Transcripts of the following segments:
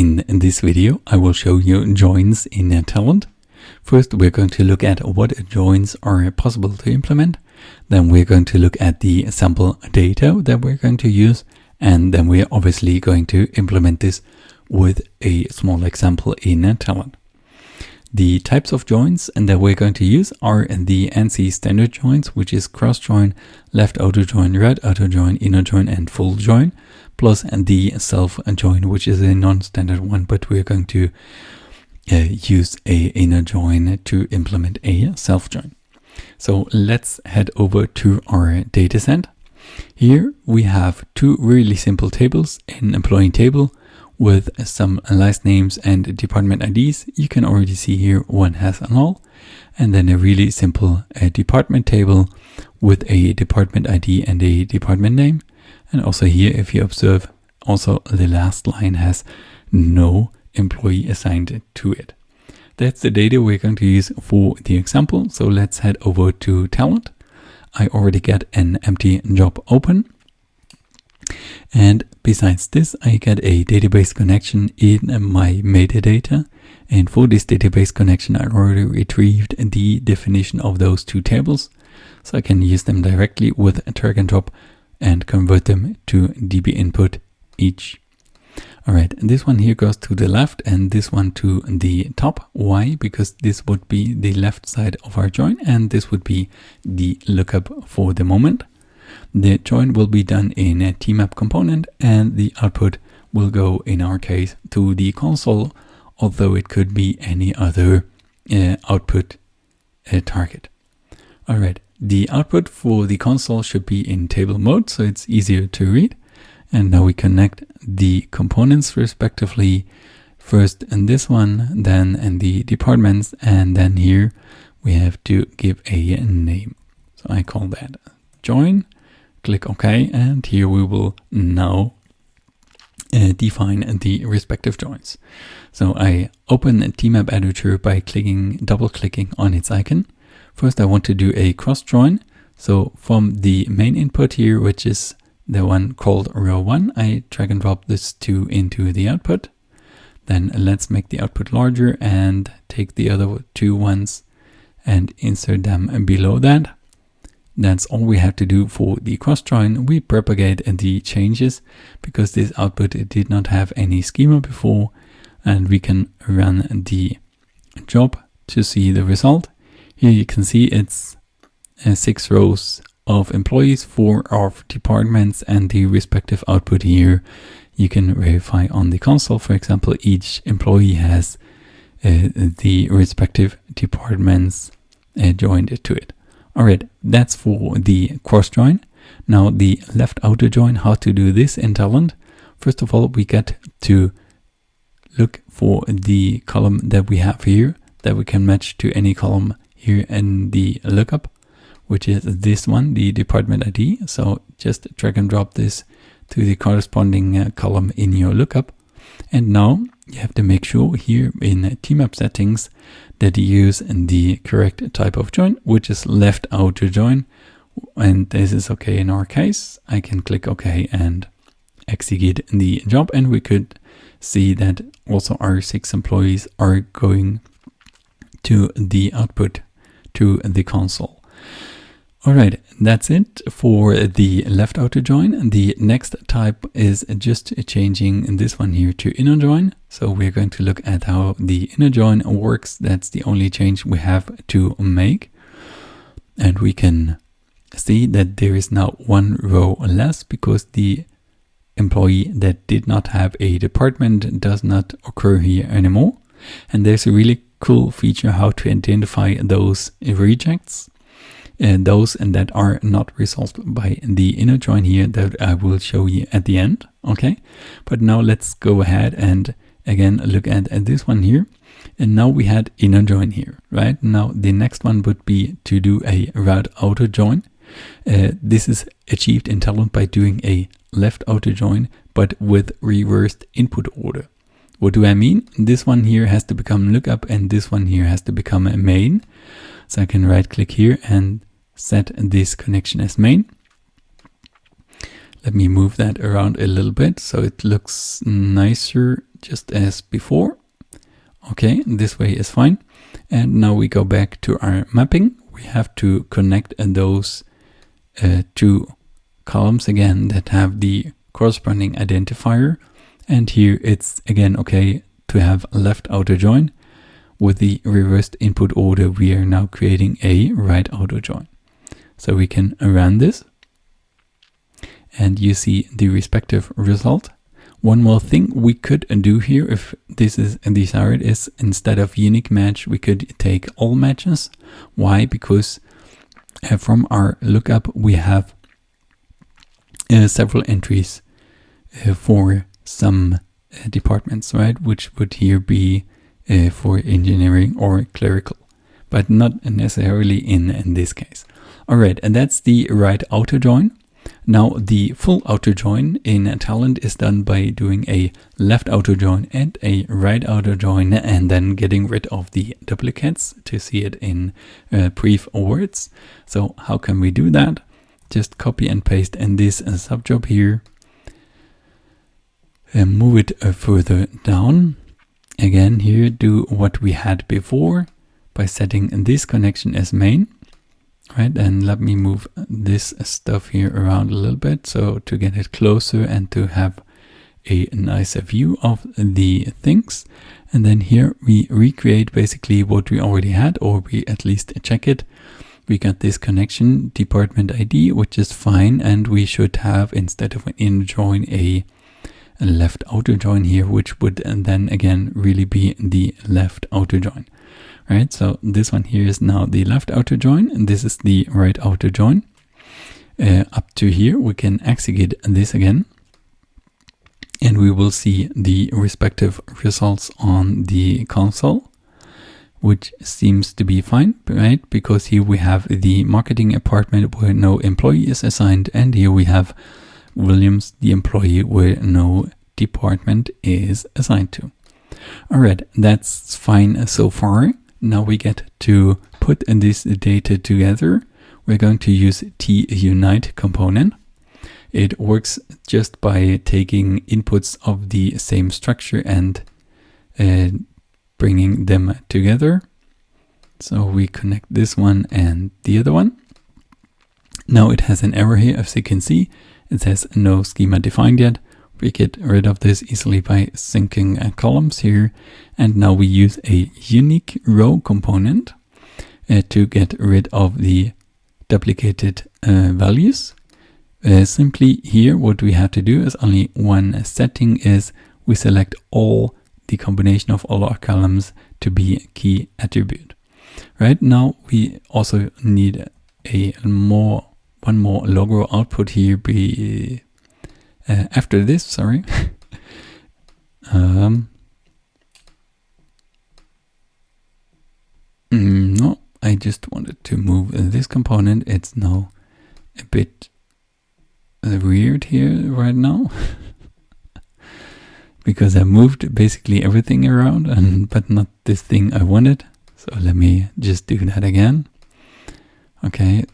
In, this video, I will show you joins in Talend. First, we're going to look at what joins are possible to implement. Then we're going to look at the sample data that we're going to use. And then we're obviously going to implement this with a small example in Talend. The types of joins and that we're going to use are the ANSI standard joins, which is cross join, left outer join, right outer join, inner join, and full join, plus the self join, which is a non-standard one, but we're going to uh, use a inner join to implement a self join. So let's head over to our dataset. Here we have two really simple tables, an employee table with some last names and department IDs. You can already see here one has an all and then a really simple uh, department table with a department ID and a department name. And also here, if you observe, also the last line has no employee assigned to it. That's the data we're going to use for the example. So let's head over to Talend. I already get an empty job open. And besides this, I get a database connection in my metadata. And for this database connection, I already retrieved the definition of those two tables. So I can use them directly with a drag and drop and convert them to DB input each. All right, this one here goes to the left and this one to the top. Why? Because this would be the left side of our join and this would be the lookup for the moment. The join will be done in a tmap component and the output will go, in our case, to the console, although it could be any other uh, output uh, target. All right, the output for the console should be in table mode, so it's easier to read. And now we connect the components respectively, first in this one, then in the departments, and then here we have to give a name. So I call that join click OK, and here we will now uh, define the respective joins. So I open a tmap editor by clicking, double clicking on its icon. First I want to do a cross join. So from the main input here, which is the one called row one, I drag and drop this two into the output. Then let's make the output larger and take the other two ones and insert them below that. That's all we have to do for the cross join. We propagate the changes because this output did not have any schema before and we can run the job to see the result. Here you can see it's uh, six rows of employees, four of departments and the respective output here you can verify on the console. For example, each employee has uh, the respective departments uh, joined to it. All right, that's for the cross join. Now the left outer join, how to do this in Talend. First of all, we get to look for the column that we have here that we can match to any column here in the lookup, which is this one, the department ID. So just drag and drop this to the corresponding uh, column in your lookup. And now you have to make sure here in tmap settings that you use the correct type of join, which is left outer join. And this is okay in our case. I can click OK and execute the job. And we could see that also our six employees are going to the output to the console. All right, that's it for the left outer join. The next type is just changing this one here to inner join. So we're going to look at how the inner join works. That's the only change we have to make. And we can see that there is now one row less because the employee that did not have a department does not occur here anymore. And there's a really cool feature how to identify those rejects and those and that are not resolved by the inner join here that I will show you at the end. Okay, but now let's go ahead and again look at, at this one here. And now we had inner join here, right? Now the next one would be to do a route outer join. Uh, this is achieved in Talend by doing a left outer join, but with reversed input order. What do I mean? This one here has to become lookup and this one here has to become a main. So I can right click here and set this connection as main. Let me move that around a little bit so it looks nicer just as before. Okay, this way is fine. And now we go back to our mapping. We have to connect those uh, two columns again that have the corresponding identifier. And here it's again okay to have left outer join. With the reversed input order, we are now creating a right outer join. So we can run this and you see the respective result. One more thing we could do here if this is desired is instead of unique match, we could take all matches. Why? Because uh, from our lookup, we have uh, several entries uh, for some uh, departments, right? Which would here be uh, for engineering or clerical, but not necessarily in, in this case. All right, and that's the right outer join. Now the full outer join in Talend is done by doing a left outer join and a right outer join and then getting rid of the duplicates to see it in uh, brief words. So how can we do that? Just copy and paste in this uh, subjob here. And move it uh, further down. Again here do what we had before by setting this connection as main right? And let me move this stuff here around a little bit so to get it closer and to have a nicer view of the things. And then here we recreate basically what we already had or we at least check it. We got this connection department ID which is fine and we should have instead of an in join a left outer join here which would then again really be the left outer join right? So this one here is now the left outer join, and this is the right outer join. Uh, up to here, we can execute this again, and we will see the respective results on the console, which seems to be fine, right? Because here we have the marketing apartment where no employee is assigned, and here we have Williams, the employee where no department is assigned to. All right, that's fine so far. Now we get to put this data together. We're going to use t-unite component. It works just by taking inputs of the same structure and uh, bringing them together. So we connect this one and the other one. Now it has an error here, as you can see. It says no schema defined yet we get rid of this easily by syncing uh, columns here. And now we use a unique row component uh, to get rid of the duplicated uh, values. Uh, simply here, what we have to do is only one setting is we select all the combination of all our columns to be a key attribute. Right now, we also need a more one more log row output here be uh, after this, sorry. um, mm, no, I just wanted to move this component. It's now a bit uh, weird here right now. because I moved basically everything around and but not this thing I wanted. So let me just do that again. Okay.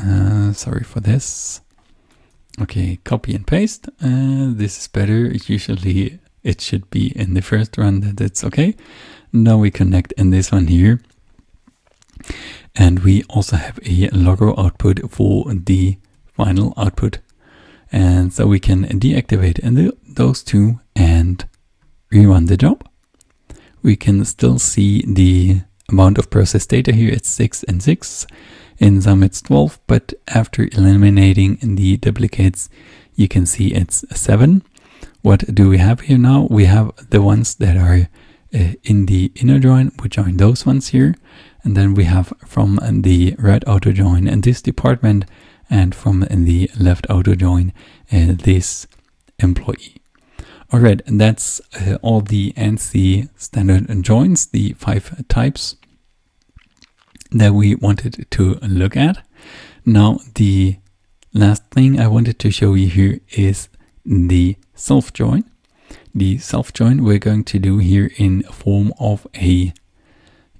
Uh, sorry for this. Okay, copy and paste. Uh, this is better. Usually it should be in the first run that it's okay. Now we connect in this one here. And we also have a log row output for the final output. And so we can deactivate the, those two and rerun the job. We can still see the amount of processed data here. It's 6 and 6. In some it's 12, but after eliminating the duplicates, you can see it's 7. What do we have here now? We have the ones that are uh, in the inner join, we join those ones here. And then we have from the right outer join in this department and from the left outer join uh, this employee. All right, and that's uh, all the ANSI standard joins, the five types that we wanted to look at. Now the last thing I wanted to show you here is the self join. The self join we're going to do here in form of a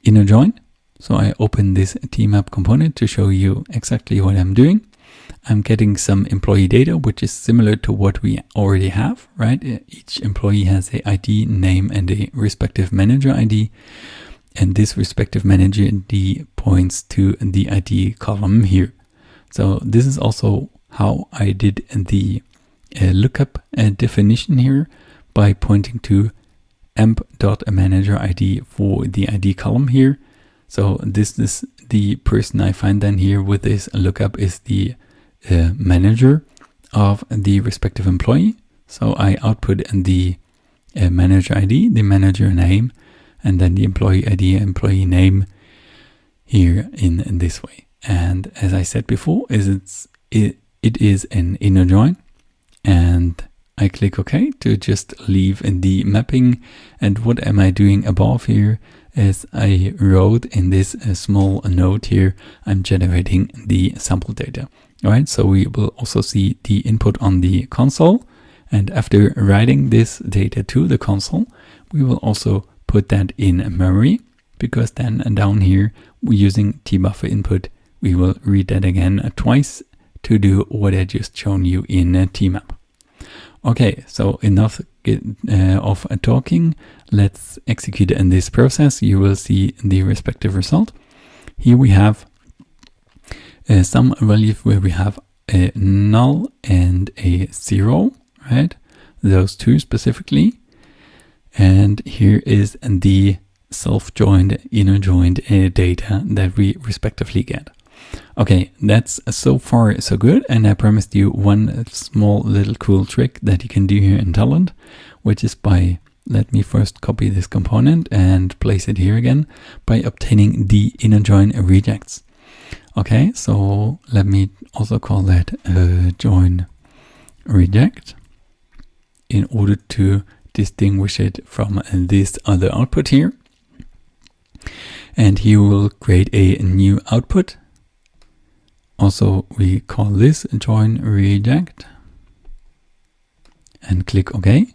inner join. So I open this tmap component to show you exactly what I'm doing. I'm getting some employee data, which is similar to what we already have, right? Each employee has a ID, name, and a respective manager ID. And this respective manager ID points to the ID column here. So this is also how I did the uh, lookup uh, definition here by pointing to emp.manager ID for the ID column here. So this is the person I find then here with this lookup is the uh, manager of the respective employee. So I output the uh, manager ID, the manager name, and then the employee ID, employee name here in, in this way. And as I said before, is it's it, it is an inner join and I click OK to just leave in the mapping. And what am I doing above here is I wrote in this uh, small note here, I'm generating the sample data. All right, so we will also see the input on the console. And after writing this data to the console, we will also put that in memory because then down here using tbuffer input, we will read that again twice to do what I just shown you in tmap. Okay, so enough uh, of talking. Let's execute in this process. You will see the respective result. Here we have uh, some values where we have a null and a zero, right? Those two specifically. And here is the self-joined, inner joined uh, data that we respectively get. Okay, that's so far so good. And I promised you one small little cool trick that you can do here in Talend, which is by, let me first copy this component and place it here again by obtaining the inner join rejects. Okay, so let me also call that uh, join reject in order to distinguish it from this other output here. And here we'll create a new output also, we call this join reject and click OK.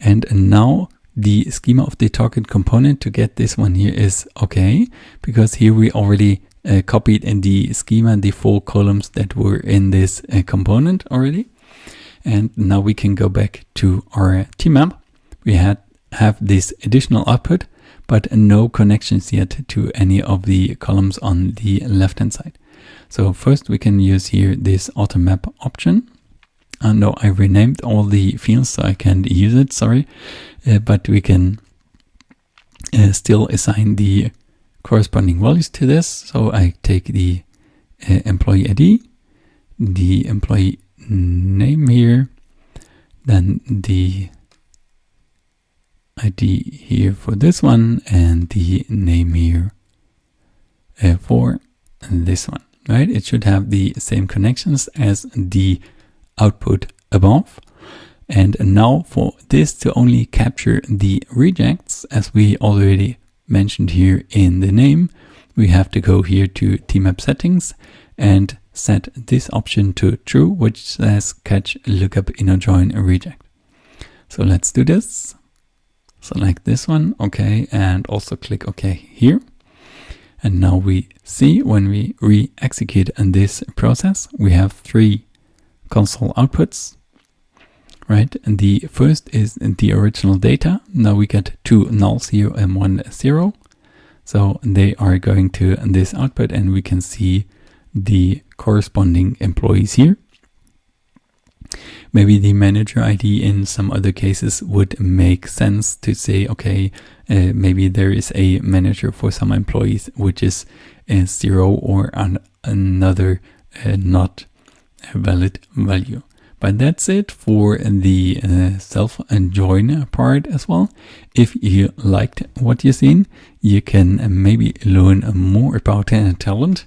And now the schema of the target component to get this one here is OK, because here we already uh, copied in the schema the four columns that were in this uh, component already. And now we can go back to our tmap. We had have this additional output, but no connections yet to any of the columns on the left hand side. So first we can use here this auto map option. Uh, no, I renamed all the fields so I can't use it, sorry. Uh, but we can uh, still assign the corresponding values to this. So I take the uh, employee ID, the employee name here, then the ID here for this one and the name here uh, for this one right? It should have the same connections as the output above. And now for this to only capture the rejects, as we already mentioned here in the name, we have to go here to tmap settings and set this option to true, which says catch lookup inner join reject. So let's do this. Select this one, okay, and also click OK here. And now we see when we re-execute this process, we have three console outputs, right? And the first is the original data. Now we get two nulls here and one zero. So they are going to this output and we can see the corresponding employees here. Maybe the manager ID in some other cases would make sense to say, okay, uh, maybe there is a manager for some employees which is uh, zero or an, another uh, not valid value. But that's it for the uh, self join part as well. If you liked what you've seen, you can maybe learn more about uh, Talend.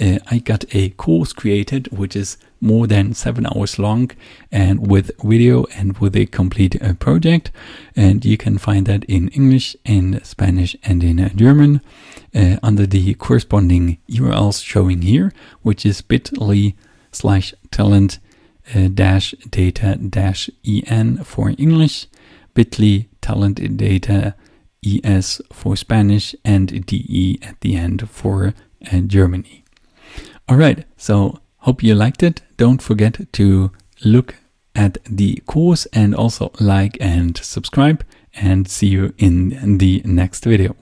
Uh, I got a course created which is more than seven hours long and with video and with a complete uh, project. And you can find that in English, in Spanish, and in uh, German uh, under the corresponding URLs showing here, which is bit.ly slash talend uh, dash data dash en for English, bit.ly talend data es for Spanish, and de at the end for uh, Germany. All right, so Hope you liked it. Don't forget to look at the course and also like and subscribe and see you in the next video.